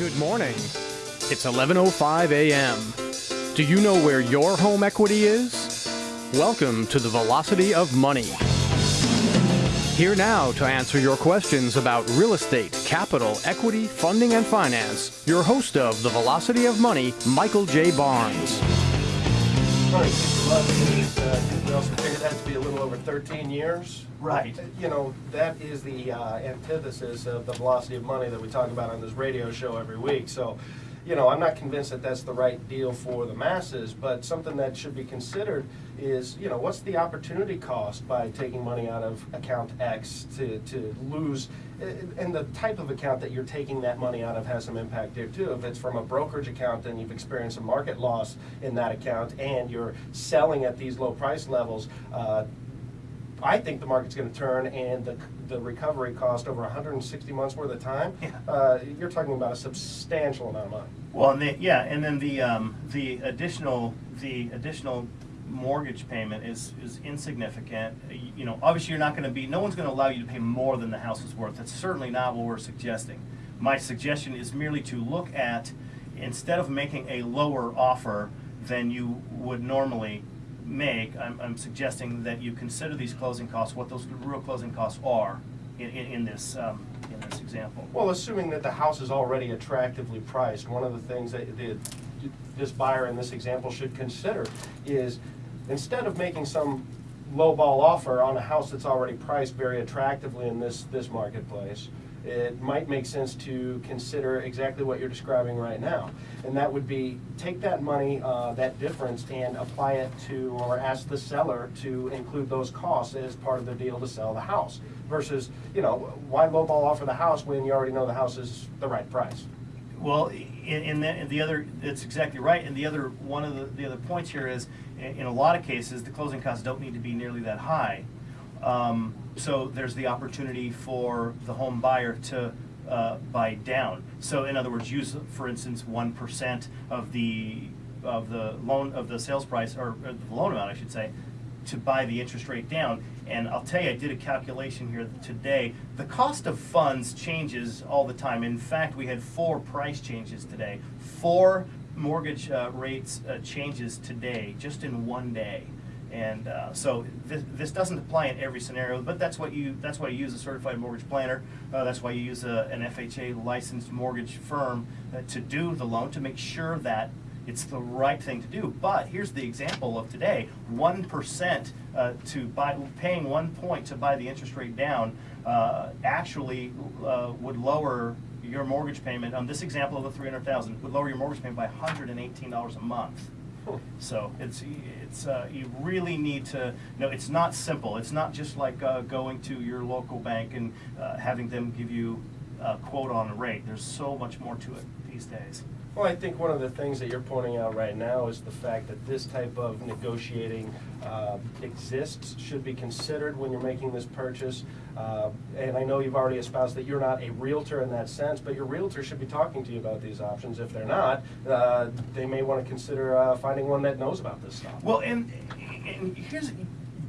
Good morning. It's 11:05 a.m. Do you know where your home equity is? Welcome to the Velocity of Money. Here now to answer your questions about real estate, capital, equity, funding, and finance, your host of the Velocity of Money, Michael J. Barnes. Right, uh, we also figured that to be a little over 13 years. Right. You know, that is the uh, antithesis of the velocity of money that we talk about on this radio show every week. So, you know, I'm not convinced that that's the right deal for the masses, but something that should be considered is, you know, what's the opportunity cost by taking money out of account X to, to lose, and the type of account that you're taking that money out of has some impact there too. If it's from a brokerage account and you've experienced a market loss in that account and you're selling at these low price levels, uh, I think the market's going to turn and the, the recovery cost over 160 months worth of time, Yeah. uh, you're talking about a substantial amount of money. Well, and the, yeah, and then the um, the additional the additional mortgage payment is is insignificant. You, you know, obviously you're not going to be. No one's going to allow you to pay more than the house is worth. That's certainly not what we're suggesting. My suggestion is merely to look at instead of making a lower offer than you would normally make. I'm, I'm suggesting that you consider these closing costs, what those real closing costs are in, in, in this um, in this example. Well, assuming that the house is already attractively priced, one of the things that the, this buyer in this example should consider is instead of making some lowball offer on a house that's already priced very attractively in this, this marketplace, it might make sense to consider exactly what you're describing right now. And that would be take that money, uh, that difference, and apply it to, or ask the seller to include those costs as part of the deal to sell the house. Versus, you know, why lowball offer the house when you already know the house is the right price? Well, in, the, in the other, it's exactly right. And the other one of the, the other points here is, in a lot of cases, the closing costs don't need to be nearly that high. Um, so there's the opportunity for the home buyer to uh, buy down. So in other words, use, for instance, one percent of the of the loan of the sales price or, or the loan amount, I should say, to buy the interest rate down. And I'll tell you, I did a calculation here today. The cost of funds changes all the time. In fact, we had four price changes today. Four mortgage uh, rates uh, changes today, just in one day. And uh, so this, this doesn't apply in every scenario, but that's what you that's why you use a certified mortgage planner. Uh, that's why you use a, an FHA licensed mortgage firm uh, to do the loan to make sure that it's the right thing to do. But here's the example of today: one percent uh, to buy, paying one point to buy the interest rate down, uh, actually uh, would lower your mortgage payment. On this example of the three hundred thousand, would lower your mortgage payment by one hundred and eighteen dollars a month. So it's it's uh, you really need to no. It's not simple. It's not just like uh, going to your local bank and uh, having them give you a quote on a rate. There's so much more to it these days. Well, I think one of the things that you're pointing out right now is the fact that this type of negotiating uh, exists, should be considered when you're making this purchase. Uh, and I know you've already espoused that you're not a realtor in that sense, but your realtor should be talking to you about these options. If they're not, uh, they may want to consider uh, finding one that knows about this stuff. Well, and, and here's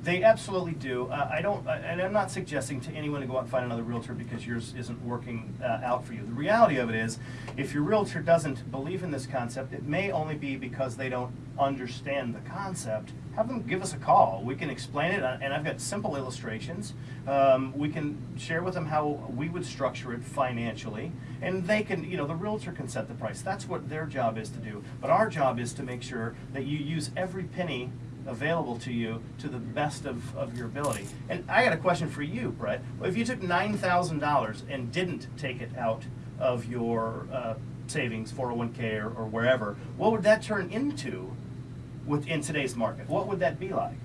they absolutely do. Uh, I don't, uh, and I'm not suggesting to anyone to go out and find another realtor because yours isn't working uh, out for you. The reality of it is, if your realtor doesn't believe in this concept, it may only be because they don't understand the concept. Have them give us a call. We can explain it, and I've got simple illustrations. Um, we can share with them how we would structure it financially, and they can, you know, the realtor can set the price. That's what their job is to do. But our job is to make sure that you use every penny available to you to the best of, of your ability. And I got a question for you, Brett. If you took $9,000 and didn't take it out of your uh, savings, 401k or, or wherever, what would that turn into within today's market? What would that be like?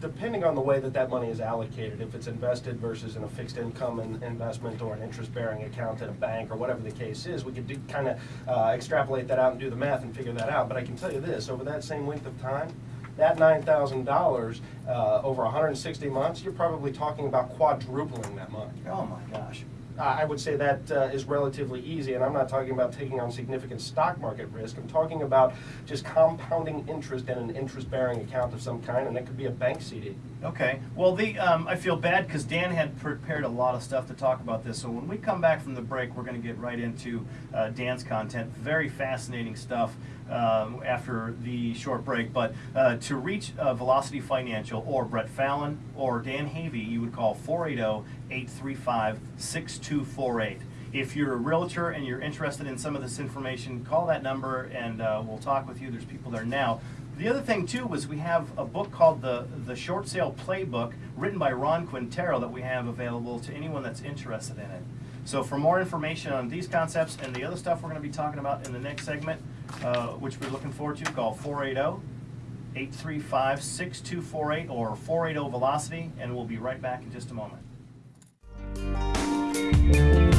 depending on the way that that money is allocated, if it's invested versus in a fixed income in- investment or an interest-bearing account at a bank or whatever the case is, we could kind of uh, extrapolate that out and do the math and figure that out. But I can tell you this, over that same length of time, that $9,000 uh, over 160 months, you're probably talking about quadrupling that money. Oh my gosh. I would say that uh, is relatively easy, and I'm not talking about taking on significant stock market risk. I'm talking about just compounding interest in an interest-bearing account of some kind, and it could be a bank CD. Okay, well, the, um, I feel bad because Dan had prepared a lot of stuff to talk about this. So when we come back from the break, we're going to get right into uh, Dan's content. Very fascinating stuff um, after the short break. But uh, to reach uh, Velocity Financial or Brett Fallon or Dan Havey, you would call 480 835 6248. If you're a realtor and you're interested in some of this information, call that number and uh, we'll talk with you. There's people there now. The other thing too was we have a book called the the Short Sale Playbook, written by Ron Quintero, that we have available to anyone that's interested in it. So for more information on these concepts and the other stuff we're going to be talking about in the next segment, uh, which we're looking forward to, call 480 835 6248 or 480 Velocity, and we'll be right back in just a moment. Thank you.